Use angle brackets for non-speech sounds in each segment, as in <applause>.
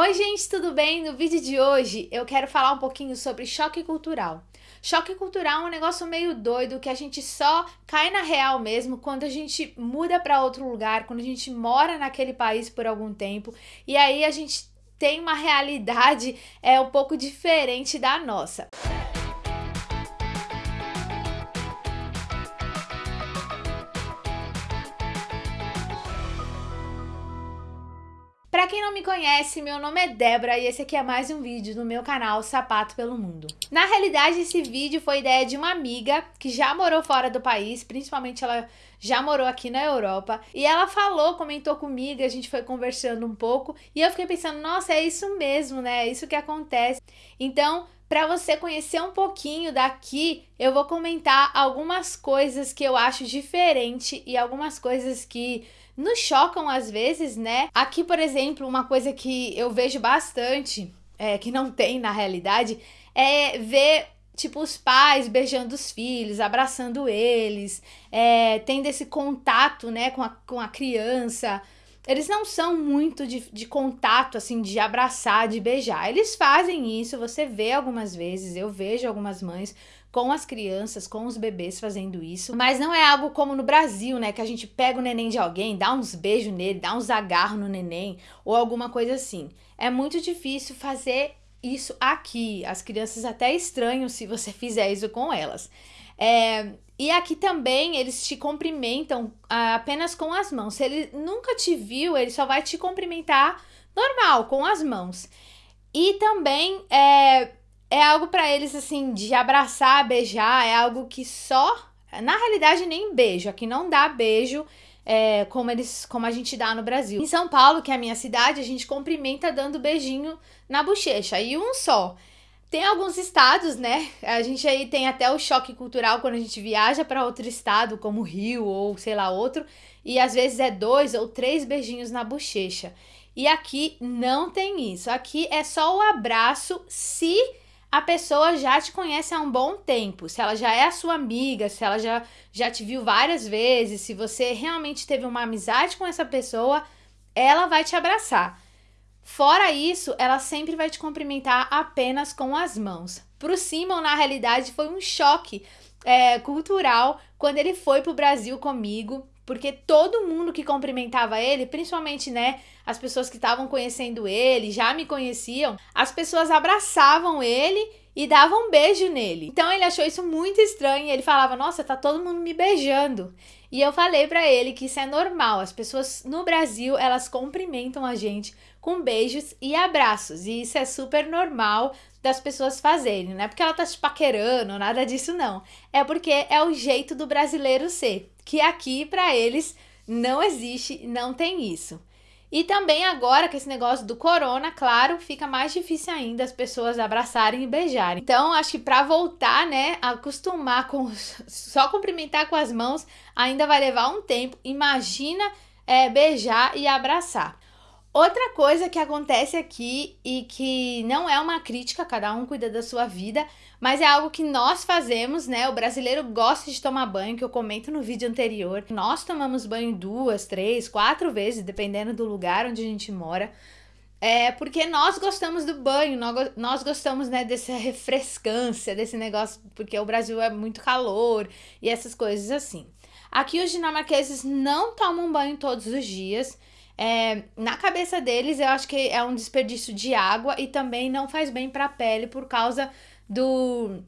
Oi, gente, tudo bem? No vídeo de hoje eu quero falar um pouquinho sobre choque cultural. Choque cultural é um negócio meio doido que a gente só cai na real mesmo quando a gente muda para outro lugar, quando a gente mora naquele país por algum tempo e aí a gente tem uma realidade é um pouco diferente da nossa. Pra quem não me conhece, meu nome é Débora e esse aqui é mais um vídeo do meu canal Sapato pelo Mundo. Na realidade, esse vídeo foi ideia de uma amiga que já morou fora do país, principalmente ela já morou aqui na Europa, e ela falou, comentou comigo, a gente foi conversando um pouco, e eu fiquei pensando, nossa, é isso mesmo, né? É isso que acontece. Então, para você conhecer um pouquinho daqui, eu vou comentar algumas coisas que eu acho diferente e algumas coisas que nos chocam às vezes, né? Aqui, por exemplo, uma coisa que eu vejo bastante, é, que não tem na realidade, é ver tipo, os pais beijando os filhos, abraçando eles, é, tendo esse contato, né, com a, com a criança. Eles não são muito de, de contato, assim, de abraçar, de beijar. Eles fazem isso, você vê algumas vezes, eu vejo algumas mães com as crianças, com os bebês fazendo isso, mas não é algo como no Brasil, né, que a gente pega o neném de alguém, dá uns beijos nele, dá uns agarros no neném ou alguma coisa assim. É muito difícil fazer isso aqui. As crianças até estranham se você <laughs> fizer isso com elas. É, e aqui também eles te cumprimentam ah, apenas com as mãos. Se ele nunca te viu, ele só vai te cumprimentar normal, com as mãos. E também é, é algo para eles assim de abraçar, beijar, é algo que só, na realidade nem beijo, aqui não dá beijo. É, como eles, como a gente dá no Brasil. Em São Paulo, que é a minha cidade, a gente cumprimenta dando beijinho na bochecha e um só. Tem alguns estados, né? A gente aí tem até o choque cultural quando a gente viaja para outro estado, como Rio ou sei lá outro, e às vezes é dois ou três beijinhos na bochecha. E aqui não tem isso. Aqui é só o abraço se a pessoa já te conhece há um bom tempo, se ela já é a sua amiga, se ela já, já te viu várias vezes, se você realmente teve uma amizade com essa pessoa, ela vai te abraçar. Fora isso, ela sempre vai te cumprimentar apenas com as mãos. Para o Simon, na realidade, foi um choque é, cultural quando ele foi para o Brasil comigo porque todo mundo que cumprimentava ele, principalmente, né, as pessoas que estavam conhecendo ele, já me conheciam, as pessoas abraçavam ele e davam um beijo nele. Então ele achou isso muito estranho, ele falava: "Nossa, tá todo mundo me beijando". E eu falei para ele que isso é normal. As pessoas no Brasil, elas cumprimentam a gente com beijos e abraços, e isso é super normal das pessoas fazerem, não é porque ela tá te paquerando, nada disso não. É porque é o jeito do brasileiro ser que aqui para eles não existe, não tem isso. E também agora que esse negócio do corona, claro, fica mais difícil ainda as pessoas abraçarem e beijarem. Então, acho que para voltar, né, acostumar com <laughs> só cumprimentar com as mãos, ainda vai levar um tempo. Imagina é, beijar e abraçar. Outra coisa que acontece aqui e que não é uma crítica, cada um cuida da sua vida, mas é algo que nós fazemos, né? O brasileiro gosta de tomar banho, que eu comento no vídeo anterior. Nós tomamos banho duas, três, quatro vezes, dependendo do lugar onde a gente mora. É porque nós gostamos do banho, nós gostamos né, dessa <laughs> refrescância, desse negócio, porque o Brasil é muito calor e essas coisas assim. Aqui os dinamarqueses não tomam banho todos os dias. É, na cabeça deles, eu acho que é um desperdício de água e também não faz bem para a pele por causa do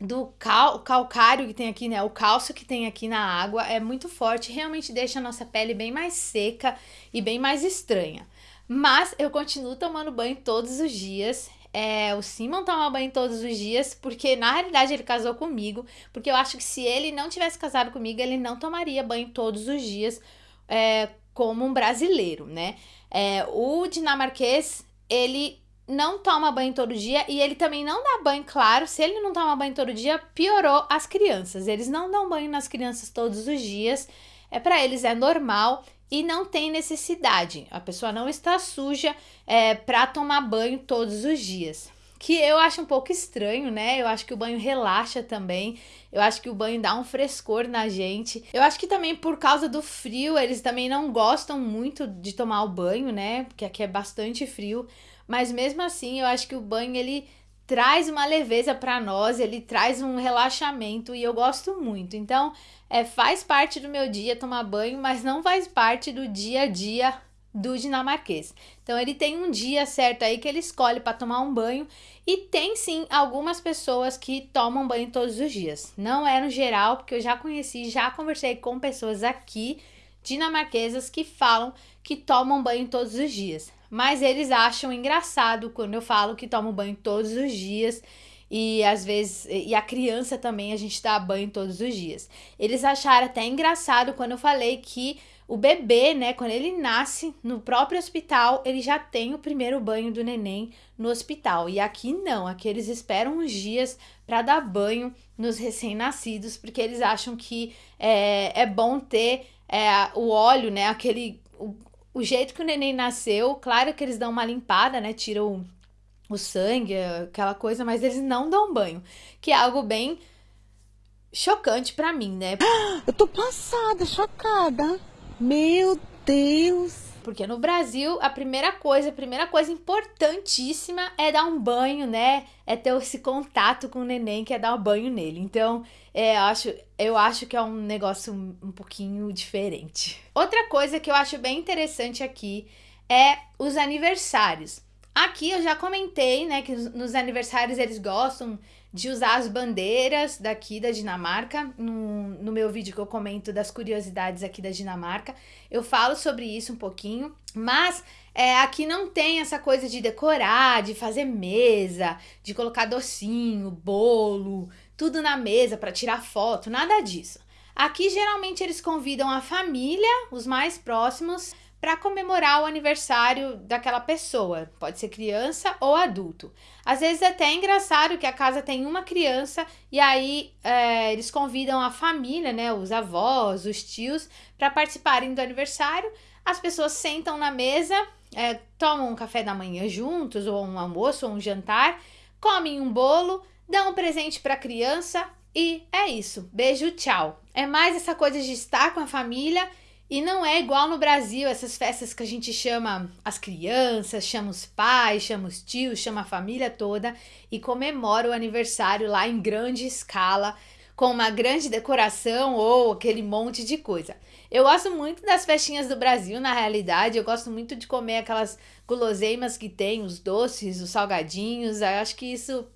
do cal, calcário que tem aqui, né? O cálcio que tem aqui na água é muito forte, realmente deixa a nossa pele bem mais seca e bem mais estranha. Mas eu continuo tomando banho todos os dias. É, o Simon toma banho todos os dias, porque na realidade ele casou comigo. Porque eu acho que se ele não tivesse casado comigo, ele não tomaria banho todos os dias, é, como um brasileiro, né? É, o dinamarquês, ele não toma banho todo dia e ele também não dá banho, claro. Se ele não toma banho todo dia, piorou as crianças. Eles não dão banho nas crianças todos os dias. É para eles é normal e não tem necessidade. A pessoa não está suja é, para tomar banho todos os dias. Que eu acho um pouco estranho, né? Eu acho que o banho relaxa também. Eu acho que o banho dá um frescor na gente. Eu acho que também por causa do frio, eles também não gostam muito de tomar o banho, né? Porque aqui é bastante frio. Mas mesmo assim, eu acho que o banho ele traz uma leveza para nós, ele traz um relaxamento e eu gosto muito. Então, é, faz parte do meu dia tomar banho, mas não faz parte do dia a dia do dinamarquês. Então ele tem um dia certo aí que ele escolhe para tomar um banho e tem sim algumas pessoas que tomam banho todos os dias. Não é no geral, porque eu já conheci, já conversei com pessoas aqui dinamarquesas que falam que tomam banho todos os dias mas eles acham engraçado quando eu falo que tomo banho todos os dias e às vezes e a criança também a gente dá banho todos os dias. Eles acharam até engraçado quando eu falei que o bebê, né, quando ele nasce no próprio hospital, ele já tem o primeiro banho do neném no hospital. E aqui não, aqui eles esperam uns dias para dar banho nos recém-nascidos, porque eles acham que é, é bom ter é, o óleo, né, aquele o jeito que o neném nasceu, claro que eles dão uma limpada, né? Tiram o, o sangue, aquela coisa, mas eles não dão banho. Que é algo bem chocante para mim, né? <gasps> Eu tô passada, chocada. Meu Deus! Porque no Brasil, a primeira coisa, a primeira coisa importantíssima é dar um banho, né? É ter esse contato com o neném, que é dar um banho nele. Então, é, eu, acho, eu acho que é um negócio um pouquinho diferente. Outra coisa que eu acho bem interessante aqui é os aniversários. Aqui eu já comentei, né, que nos aniversários eles gostam de usar as bandeiras daqui da Dinamarca. No, no meu vídeo que eu comento das curiosidades aqui da Dinamarca, eu falo sobre isso um pouquinho. Mas é, aqui não tem essa coisa de decorar, de fazer mesa, de colocar docinho, bolo, tudo na mesa para tirar foto, nada disso. Aqui geralmente eles convidam a família, os mais próximos, para comemorar o aniversário daquela pessoa, pode ser criança ou adulto. Às vezes é até engraçado que a casa tem uma criança e aí é, eles convidam a família, né, os avós, os tios, para participarem do aniversário. As pessoas sentam na mesa, é, tomam um café da manhã juntos, ou um almoço, ou um jantar, comem um bolo, dão um presente para a criança e é isso. Beijo, tchau. É mais essa coisa de estar com a família e não é igual no Brasil, essas festas que a gente chama as crianças, chama os pais, chama os tios, chama a família toda e comemora o aniversário lá em grande escala, com uma grande decoração ou aquele monte de coisa. Eu gosto muito das festinhas do Brasil, na realidade, eu gosto muito de comer aquelas guloseimas que tem, os doces, os salgadinhos, eu acho que isso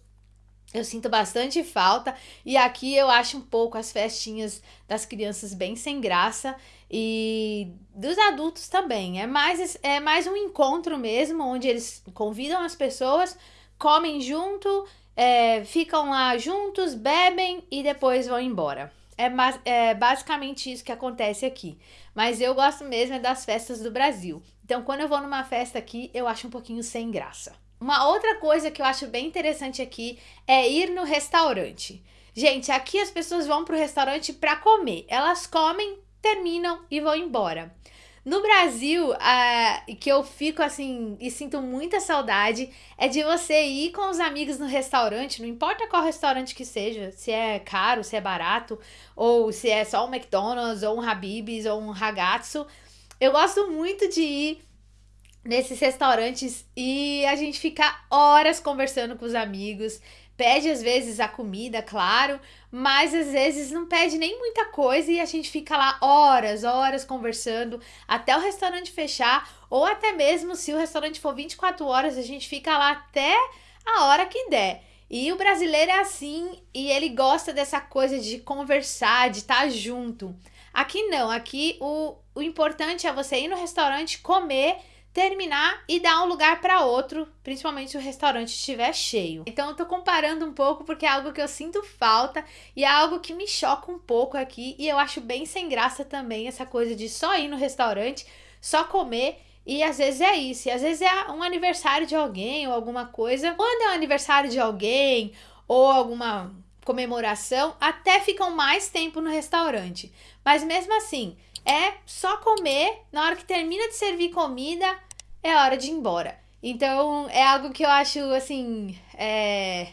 eu sinto bastante falta. E aqui eu acho um pouco as festinhas das crianças bem sem graça e dos adultos também. É mais, é mais um encontro mesmo, onde eles convidam as pessoas, comem junto, é, ficam lá juntos, bebem e depois vão embora. É, é basicamente isso que acontece aqui. Mas eu gosto mesmo é das festas do Brasil. Então, quando eu vou numa festa aqui, eu acho um pouquinho sem graça. Uma outra coisa que eu acho bem interessante aqui é ir no restaurante. Gente, aqui as pessoas vão pro restaurante para comer. Elas comem, terminam e vão embora. No Brasil, que eu fico assim e sinto muita saudade, é de você ir com os amigos no restaurante, não importa qual restaurante que seja, se é caro, se é barato, ou se é só um McDonald's, ou um Habib's, ou um Ragazzo. Eu gosto muito de ir nesses restaurantes e a gente fica horas conversando com os amigos. Pede às vezes a comida, claro, mas às vezes não pede nem muita coisa e a gente fica lá horas, horas conversando até o restaurante fechar, ou até mesmo se o restaurante for 24 horas, a gente fica lá até a hora que der. E o brasileiro é assim e ele gosta dessa coisa de conversar, de estar junto. Aqui não, aqui o, o importante é você ir no restaurante, comer terminar e dar um lugar para outro, principalmente se o restaurante estiver cheio. Então eu tô comparando um pouco porque é algo que eu sinto falta e é algo que me choca um pouco aqui e eu acho bem sem graça também essa coisa de só ir no restaurante, só comer e às vezes é isso, e às vezes é um aniversário de alguém ou alguma coisa. Quando é um aniversário de alguém ou alguma comemoração, até ficam mais tempo no restaurante. Mas mesmo assim, é só comer, na hora que termina de servir comida, é hora de ir embora. Então é algo que eu acho assim é,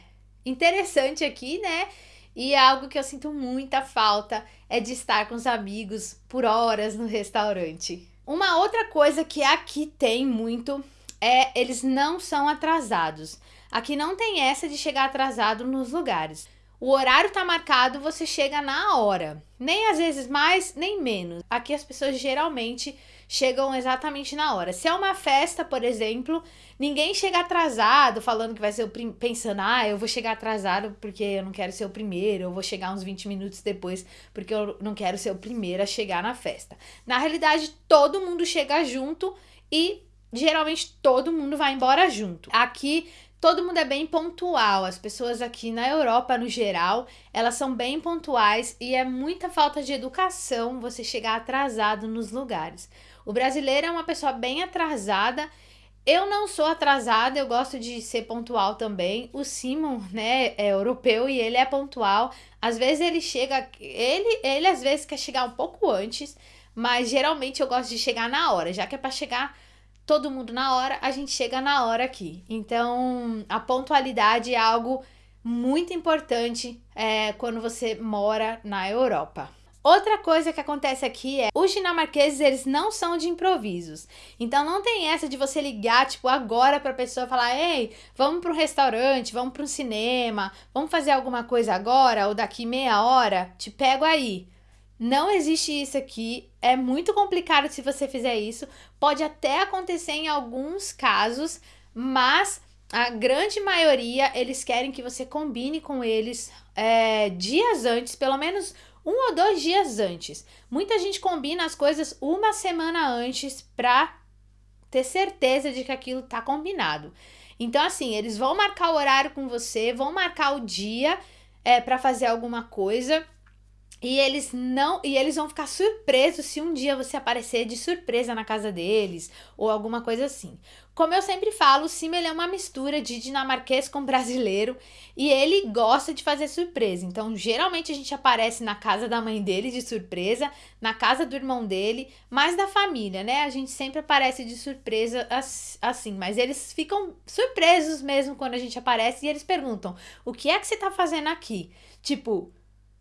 interessante aqui, né? E é algo que eu sinto muita falta é de estar com os amigos por horas no restaurante. Uma outra coisa que aqui tem muito é eles não são atrasados. Aqui não tem essa de chegar atrasado nos lugares. O horário tá marcado, você chega na hora. Nem às vezes mais, nem menos. Aqui as pessoas geralmente chegam exatamente na hora. Se é uma festa, por exemplo, ninguém chega atrasado, falando que vai ser o prim... pensando, ah, eu vou chegar atrasado porque eu não quero ser o primeiro, eu vou chegar uns 20 minutos depois porque eu não quero ser o primeiro a chegar na festa. Na realidade, todo mundo chega junto e geralmente todo mundo vai embora junto. Aqui todo mundo é bem pontual. As pessoas aqui na Europa, no geral, elas são bem pontuais e é muita falta de educação você chegar atrasado nos lugares. O brasileiro é uma pessoa bem atrasada. Eu não sou atrasada, eu gosto de ser pontual também. O Simon, né, é europeu e ele é pontual. Às vezes ele chega, ele, ele às vezes quer chegar um pouco antes, mas geralmente eu gosto de chegar na hora, já que é para chegar todo mundo na hora, a gente chega na hora aqui. Então, a pontualidade é algo muito importante é, quando você mora na Europa. Outra coisa que acontece aqui é, os dinamarqueses, eles não são de improvisos. Então não tem essa de você ligar, tipo, agora pra pessoa falar, ei, vamos para um restaurante, vamos para um cinema, vamos fazer alguma coisa agora ou daqui meia hora, te pego aí. Não existe isso aqui, é muito complicado se você fizer isso. Pode até acontecer em alguns casos, mas a grande maioria eles querem que você combine com eles é, dias antes, pelo menos um ou dois dias antes. Muita gente combina as coisas uma semana antes pra ter certeza de que aquilo tá combinado. Então, assim, eles vão marcar o horário com você, vão marcar o dia é, para fazer alguma coisa. E eles não, e eles vão ficar surpresos se um dia você aparecer de surpresa na casa deles ou alguma coisa assim. Como eu sempre falo, o Sim ele é uma mistura de dinamarquês com brasileiro e ele gosta de fazer surpresa. Então, geralmente a gente aparece na casa da mãe dele de surpresa, na casa do irmão dele, mais da família, né? A gente sempre aparece de surpresa assim, mas eles ficam surpresos mesmo quando a gente aparece e eles perguntam: "O que é que você tá fazendo aqui?" Tipo,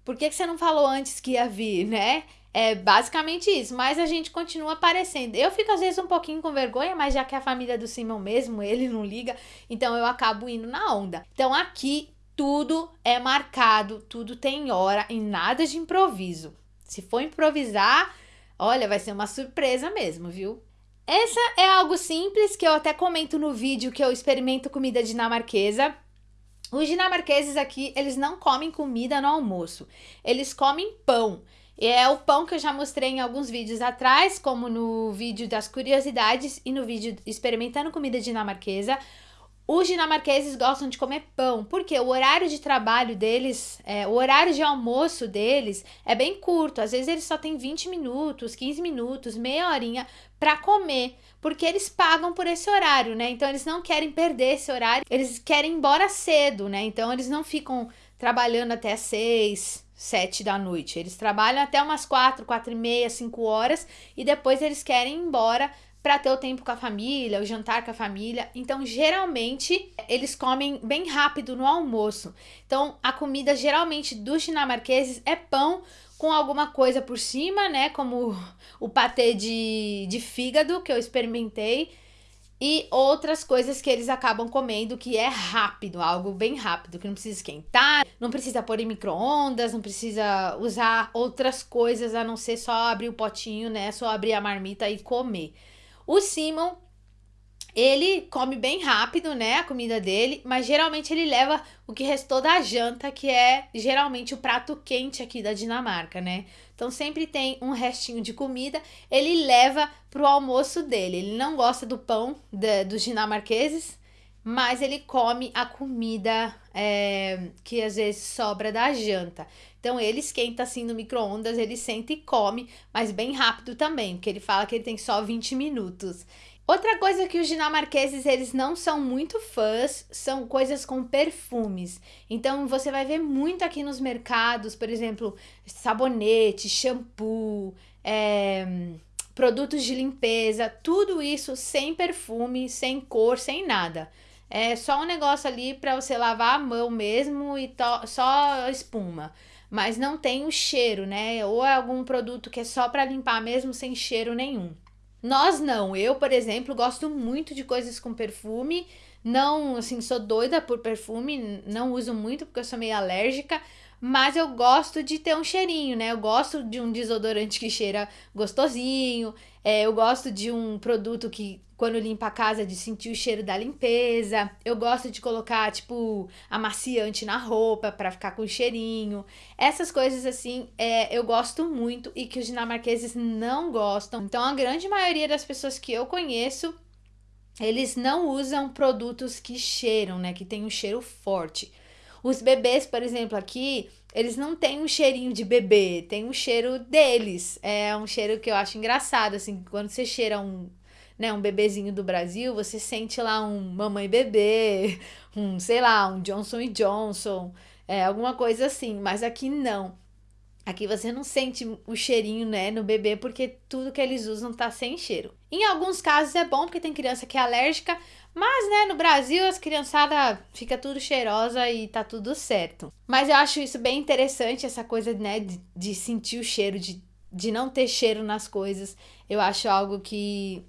por que, que você não falou antes que ia vir, né? É basicamente isso, mas a gente continua aparecendo. Eu fico às vezes um pouquinho com vergonha, mas já que é a família do Simon mesmo, ele não liga, então eu acabo indo na onda. Então aqui tudo é marcado, tudo tem hora e nada de improviso. Se for improvisar, olha, vai ser uma surpresa mesmo, viu? Essa é algo simples que eu até comento no vídeo que eu experimento comida dinamarquesa. Os dinamarqueses aqui, eles não comem comida no almoço, eles comem pão. E é o pão que eu já mostrei em alguns vídeos atrás, como no vídeo das curiosidades e no vídeo experimentando comida dinamarquesa. Os dinamarqueses gostam de comer pão, porque o horário de trabalho deles, é, o horário de almoço deles é bem curto. Às vezes eles só têm 20 minutos, 15 minutos, meia horinha para comer, porque eles pagam por esse horário, né? Então eles não querem perder esse horário, eles querem ir embora cedo, né? Então eles não ficam trabalhando até 6, 7 da noite. Eles trabalham até umas 4, 4 e meia, 5 horas e depois eles querem ir embora para ter o tempo com a família, o jantar com a família. Então, geralmente, eles comem bem rápido no almoço. Então, a comida geralmente dos dinamarqueses é pão com alguma coisa por cima, né? Como o patê de, de fígado que eu experimentei. E outras coisas que eles acabam comendo que é rápido, algo bem rápido, que não precisa esquentar, não precisa pôr em micro-ondas, não precisa usar outras coisas a não ser só abrir o potinho, né? Só abrir a marmita e comer. O Simon, ele come bem rápido, né, a comida dele, mas geralmente ele leva o que restou da janta, que é geralmente o prato quente aqui da Dinamarca, né? Então sempre tem um restinho de comida, ele leva pro almoço dele. Ele não gosta do pão de, dos dinamarqueses, mas ele come a comida é, que às vezes sobra da janta. Então ele esquenta assim no micro-ondas, ele senta e come, mas bem rápido também, porque ele fala que ele tem só 20 minutos. Outra coisa que os dinamarqueses eles não são muito fãs são coisas com perfumes. Então você vai ver muito aqui nos mercados, por exemplo, sabonete, shampoo, é, produtos de limpeza, tudo isso sem perfume, sem cor, sem nada. É só um negócio ali para você lavar a mão mesmo e só espuma. Mas não tem o cheiro, né? Ou é algum produto que é só para limpar mesmo sem cheiro nenhum. Nós não. Eu, por exemplo, gosto muito de coisas com perfume. Não, assim, sou doida por perfume, não uso muito porque eu sou meio alérgica, mas eu gosto de ter um cheirinho, né? Eu gosto de um desodorante que cheira gostosinho, é, eu gosto de um produto que, quando limpa a casa, de sentir o cheiro da limpeza. Eu gosto de colocar, tipo, amaciante na roupa para ficar com cheirinho. Essas coisas, assim, é, eu gosto muito e que os dinamarqueses não gostam. Então, a grande maioria das pessoas que eu conheço eles não usam produtos que cheiram, né? Que tem um cheiro forte. Os bebês, por exemplo, aqui, eles não têm um cheirinho de bebê, tem um cheiro deles. É um cheiro que eu acho engraçado, assim, quando você cheira um, né, um bebezinho do Brasil, você sente lá um mamãe bebê, <laughs> um, sei lá, um Johnson Johnson, é, alguma coisa assim, mas aqui não. Aqui você não sente o cheirinho, né, no bebê, porque tudo que eles usam tá sem cheiro. Em alguns casos é bom, porque tem criança que é alérgica, mas, né, no Brasil as criançadas fica tudo cheirosa e tá tudo certo. Mas eu acho isso bem interessante, essa coisa, né, de, de sentir o cheiro, de, de não ter cheiro nas coisas. Eu acho algo que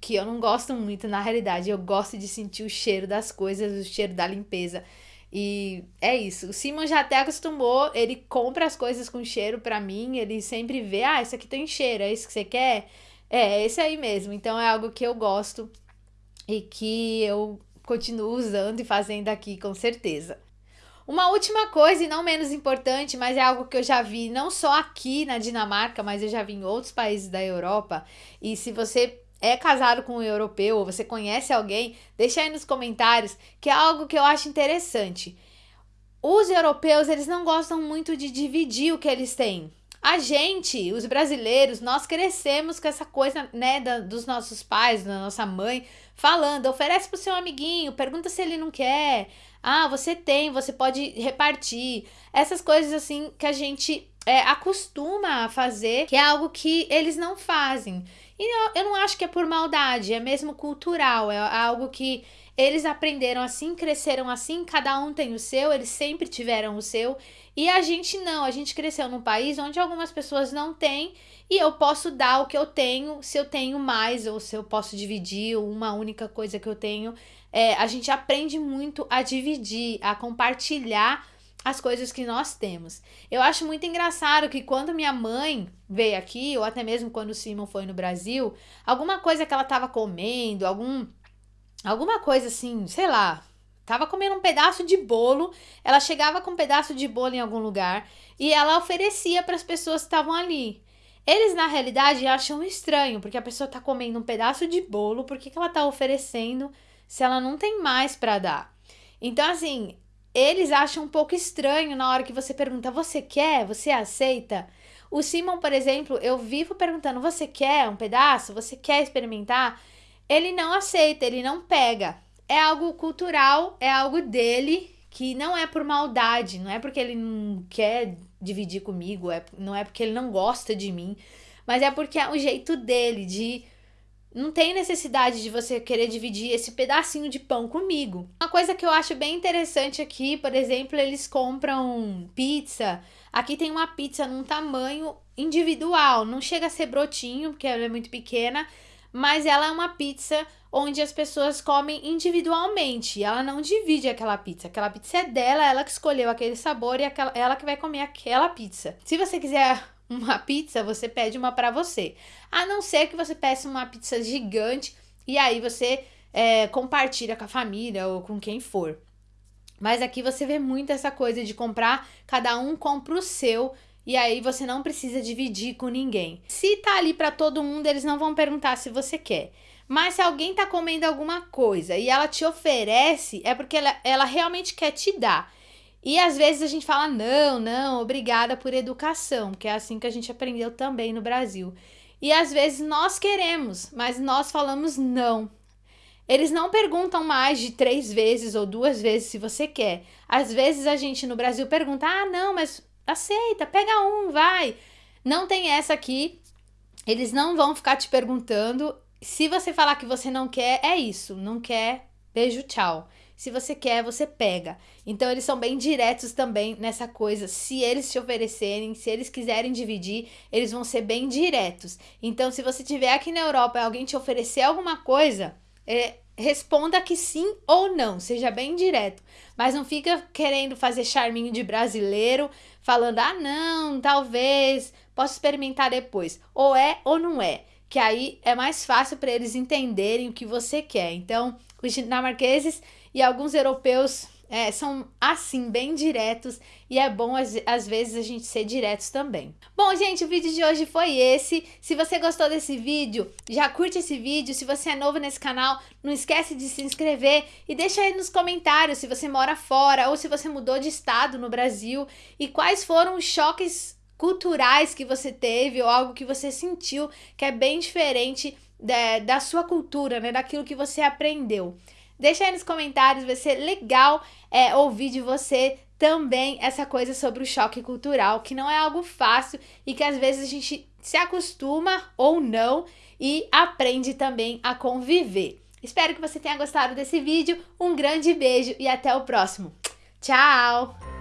que eu não gosto muito na realidade. Eu gosto de sentir o cheiro das coisas, o cheiro da limpeza. E é isso. O Simon já até acostumou, ele compra as coisas com cheiro para mim, ele sempre vê, ah, isso aqui tem cheiro, é isso que você quer? É, é esse aí mesmo. Então é algo que eu gosto e que eu continuo usando e fazendo aqui com certeza. Uma última coisa, e não menos importante, mas é algo que eu já vi não só aqui na Dinamarca, mas eu já vi em outros países da Europa. E se você é casado com um europeu ou você conhece alguém, deixa aí nos comentários, que é algo que eu acho interessante. Os europeus, eles não gostam muito de dividir o que eles têm. A gente, os brasileiros, nós crescemos com essa coisa, né, da, dos nossos pais, da nossa mãe, falando, oferece pro seu amiguinho, pergunta se ele não quer. Ah, você tem, você pode repartir. Essas coisas assim que a gente é, acostuma a fazer, que é algo que eles não fazem. E eu, não acho que é por maldade, é mesmo cultural, é algo que eles aprenderam assim, cresceram assim, cada um tem o seu, eles sempre tiveram o seu. E a gente não, a gente cresceu num país onde algumas pessoas não têm e eu posso dar o que eu tenho, se eu tenho mais ou se eu posso dividir uma única coisa que eu tenho. É, a gente aprende muito a dividir, a compartilhar as coisas que nós temos. Eu acho muito engraçado que quando minha mãe veio aqui, ou até mesmo quando o Simon foi no Brasil, alguma coisa que ela estava comendo, algum alguma coisa assim, sei lá, tava comendo um pedaço de bolo, ela chegava com um pedaço de bolo em algum lugar e ela oferecia para as pessoas que estavam ali. Eles, na realidade, acham estranho, porque a pessoa tá comendo um pedaço de bolo, por que, que ela tá oferecendo se ela não tem mais para dar? Então, assim, eles acham um pouco estranho na hora que você pergunta: você quer? Você aceita? O Simon, por exemplo, eu vivo perguntando: você quer um pedaço? Você quer experimentar? Ele não aceita, ele não pega. É algo cultural, é algo dele que não é por maldade, não é porque ele não quer dividir comigo, é, não é porque ele não gosta de mim, mas é porque é o jeito dele de não tem necessidade de você querer dividir esse pedacinho de pão comigo. Uma coisa que eu acho bem interessante aqui, por exemplo, eles compram pizza. Aqui tem uma pizza num tamanho individual, não chega a ser brotinho, porque ela é muito pequena, mas ela é uma pizza onde as pessoas comem individualmente. Ela não divide aquela pizza. Aquela pizza é dela, ela que escolheu aquele sabor e aquela, ela que vai comer aquela pizza. Se você quiser uma pizza, você pede uma para você. A não ser que você peça uma pizza gigante e aí você é, compartilha com a família ou com quem for. Mas aqui você vê muito essa coisa de comprar, cada um compra o seu e aí você não precisa dividir com ninguém. Se tá ali para todo mundo, eles não vão perguntar se você quer. Mas se alguém tá comendo alguma coisa e ela te oferece, é porque ela, ela realmente quer te dar. E às vezes a gente fala, não, não, obrigada por educação, que é assim que a gente aprendeu também no Brasil. E às vezes nós queremos, mas nós falamos não. Eles não perguntam mais de três vezes ou duas vezes se você quer. Às vezes a gente no Brasil pergunta, ah, não, mas aceita, pega um, vai. Não tem essa aqui. eles não vão ficar te perguntando. Se você falar que você não quer, é isso. Não quer, beijo, tchau. Se você quer, você pega. Então eles são bem diretos também nessa coisa. Se eles te oferecerem, se eles quiserem dividir, eles vão ser bem diretos. Então, se você tiver aqui na Europa e alguém te oferecer alguma coisa, é, responda que sim ou não, seja bem direto. Mas não fica querendo fazer charminho de brasileiro, falando, ah, não, talvez, posso experimentar depois. Ou é ou não é. Que aí é mais fácil para eles entenderem o que você quer. Então, os dinamarqueses e alguns europeus é, são assim, bem diretos, e é bom às, vezes a gente ser diretos também. Bom, gente, o vídeo de hoje foi esse. Se você gostou desse vídeo, já curte esse vídeo. Se você é novo nesse canal, não esquece de se inscrever e deixa aí nos comentários se você mora fora ou se você mudou de estado no Brasil e quais foram os choques culturais que você teve ou algo que você sentiu que é bem diferente da, da sua cultura, né, daquilo que você aprendeu. Deixa aí nos comentários, vai ser legal é, ouvir de você também essa coisa sobre o choque cultural, que não é algo fácil e que às vezes a gente se acostuma ou não e aprende também a conviver. Espero que você tenha gostado desse vídeo, um grande beijo e até o próximo. Tchau!